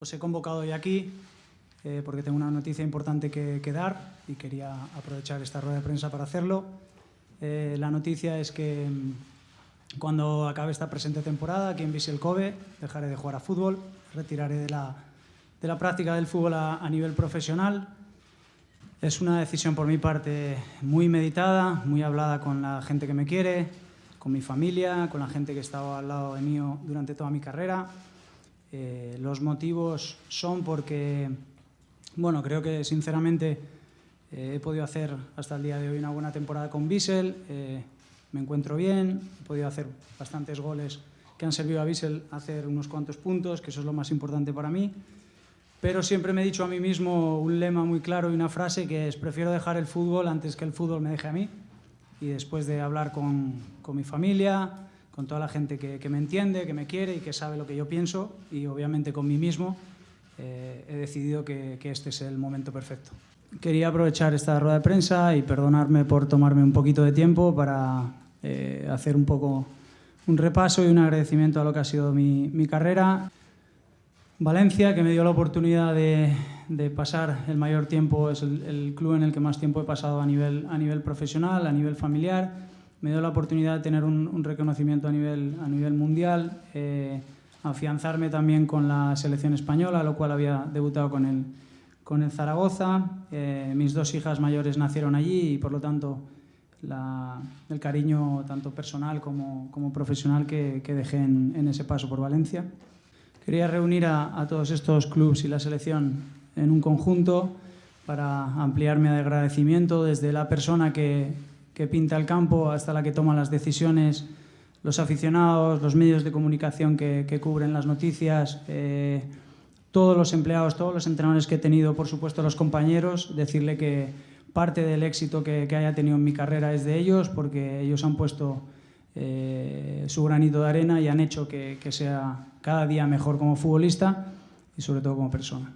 Os he convocado hoy aquí eh, porque tengo una noticia importante que, que, dar y quería aprovechar esta rueda de prensa para hacerlo. Eh, la noticia es que mm, cuando acabe esta presente temporada aquí en Vissel Kobe dejaré de jugar a fútbol, retiraré de la, de la práctica del fútbol a, a nivel profesional. Es una decisión por mi parte muy meditada, muy hablada con la gente que me quiere, con mi familia, con la gente que ha estado al lado de mí durante toda mi carrera eh, los motivos son porque, bueno, creo que sinceramente eh, he podido hacer hasta el día de hoy una buena temporada con Bissell, eh, me encuentro bien, he podido hacer bastantes goles que han servido a Bissell a hacer unos cuantos puntos, que eso es lo más importante para mí, pero siempre me he dicho a mí mismo un lema muy claro y una frase que es prefiero dejar el fútbol antes que el fútbol me deje a mí y después de hablar con, con mi familia, con toda la gente que, me entiende, que me quiere y que sabe lo que yo pienso y obviamente con mí mismo eh, he decidido que, este es el momento perfecto. Quería aprovechar esta rueda de prensa y perdonarme por tomarme un poquito de tiempo para eh, hacer un poco un repaso y un agradecimiento a lo que ha sido mi, carrera. Valencia, que me dio la oportunidad de, de pasar el mayor tiempo, es el, el, club en el que más tiempo he pasado a nivel, a nivel profesional, a nivel familiar me dio la oportunidad de tener un, reconocimiento a nivel, a nivel mundial, eh, afianzarme también con la selección española, lo cual había debutado con el, con el Zaragoza. Eh, mis dos hijas mayores nacieron allí y por lo tanto el cariño tanto personal como, como profesional que, dejé en, ese paso por Valencia. Quería reunir a, a todos estos clubes y la selección en un conjunto para ampliarme de agradecimiento desde la persona que, que pinta el campo hasta la que toma las decisiones, los aficionados, los medios de comunicación que, cubren las noticias, eh, todos los empleados, todos los entrenadores que he tenido, por supuesto los compañeros, decirle que parte del éxito que, haya tenido en mi carrera es de ellos, porque ellos han puesto eh, su granito de arena y han hecho que sea cada día mejor como futbolista y sobre todo como persona.